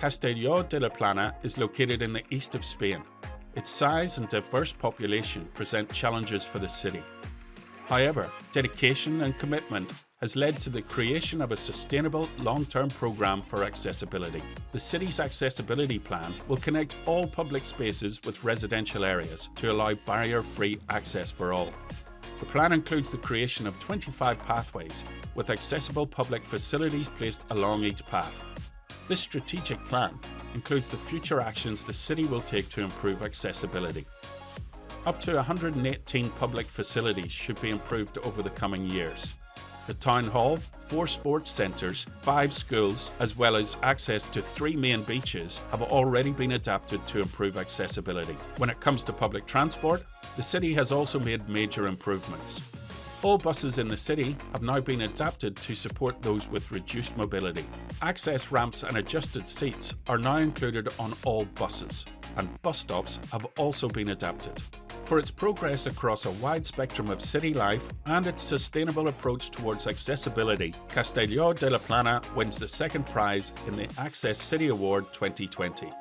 Castelló de la Plana is located in the east of Spain. Its size and diverse population present challenges for the city. However, dedication and commitment has led to the creation of a sustainable long-term programme for accessibility. The city's accessibility plan will connect all public spaces with residential areas to allow barrier-free access for all. The plan includes the creation of 25 pathways with accessible public facilities placed along each path. This strategic plan includes the future actions the city will take to improve accessibility. Up to 118 public facilities should be improved over the coming years. The town hall, four sports centres, five schools, as well as access to three main beaches have already been adapted to improve accessibility. When it comes to public transport, the city has also made major improvements. All buses in the city have now been adapted to support those with reduced mobility. Access ramps and adjusted seats are now included on all buses, and bus stops have also been adapted. For its progress across a wide spectrum of city life and its sustainable approach towards accessibility, Castelló de la Plana wins the second prize in the Access City Award 2020.